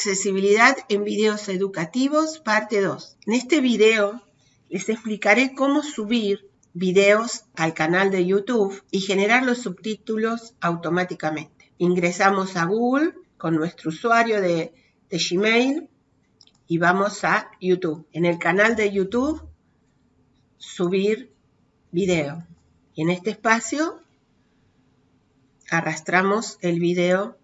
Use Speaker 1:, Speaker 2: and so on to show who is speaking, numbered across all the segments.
Speaker 1: Accesibilidad en videos educativos, parte 2. En este video les explicaré cómo subir videos al canal de YouTube y generar los subtítulos automáticamente. Ingresamos a Google con nuestro usuario de, Gmail y vamos a YouTube. En el canal de YouTube, subir video. Y en este espacio arrastramos el video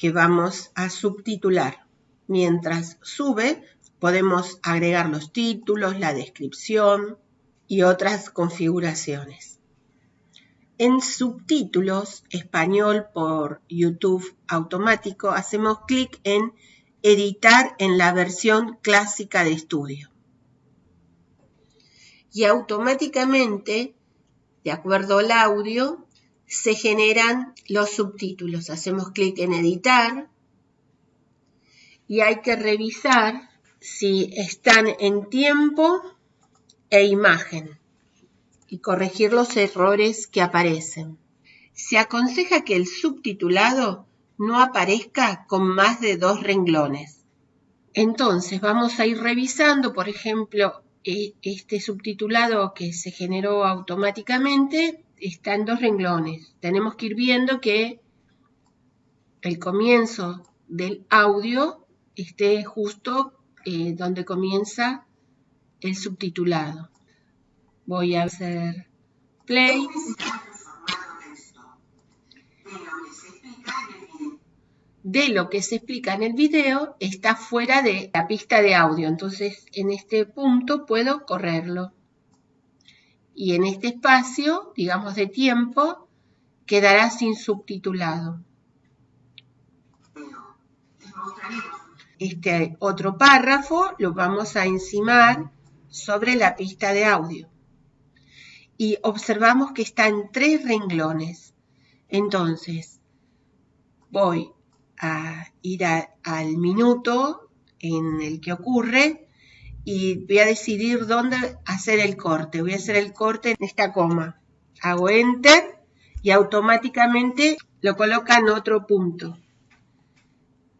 Speaker 1: que vamos a subtitular. Mientras sube, podemos agregar los títulos, la descripción y otras configuraciones. En subtítulos español por YouTube automático hacemos clic en editar en la versión clásica de estudio. Y automáticamente, de acuerdo al audio, se generan los subtítulos. Hacemos clic en editar y hay que revisar si están en tiempo e imagen y corregir los errores que aparecen. Se aconseja que el subtitulado no aparezca con más de dos renglones. Entonces vamos a ir revisando, por ejemplo, e, este subtitulado que se generó automáticamente está en dos renglones. Tenemos que ir viendo que el comienzo del audio esté justo eh, donde comienza el subtitulado. Voy a hacer play. De lo que se explica en el video está fuera de la pista de audio. Entonces, en este punto puedo correrlo y en este espacio, digamos de tiempo, quedará sin subtitulado. Este otro párrafo lo vamos a encimar sobre la pista de audio. Y observamos que está en tres renglones. Entonces, voy a ir al minuto en el que ocurre y voy a decidir dónde hacer el corte. Voy a hacer el corte en esta coma. Hago Enter y automáticamente lo coloca en otro punto.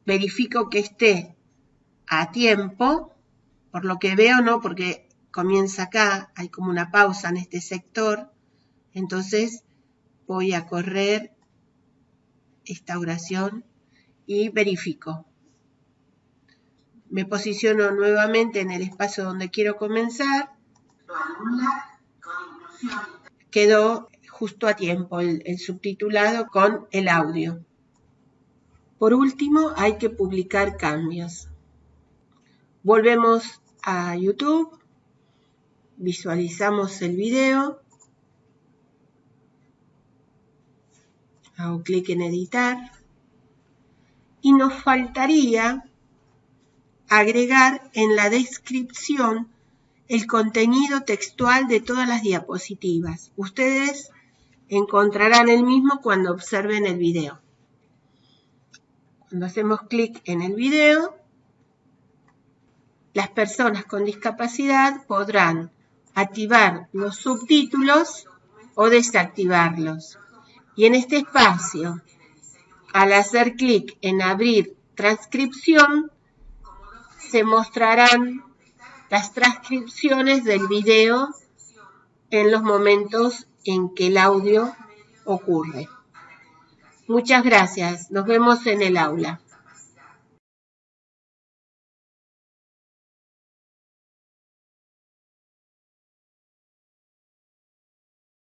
Speaker 1: Verifico que esté a tiempo, por lo que veo, ¿no? Porque comienza acá, hay como una pausa en este sector. Entonces voy a correr esta oración y verifico me posiciono nuevamente en el espacio donde quiero comenzar. Quedó justo a tiempo el, subtitulado con el audio. Por último, hay que publicar cambios. Volvemos a YouTube, visualizamos el video, hago clic en editar y nos faltaría agregar en la descripción el contenido textual de todas las diapositivas. Ustedes encontrarán el mismo cuando observen el video. Cuando hacemos clic en el video, las personas con discapacidad podrán activar los subtítulos o desactivarlos. Y en este espacio, al hacer clic en abrir transcripción, se mostrarán las transcripciones del video en los momentos en que el audio ocurre. Muchas gracias. Nos vemos en el aula.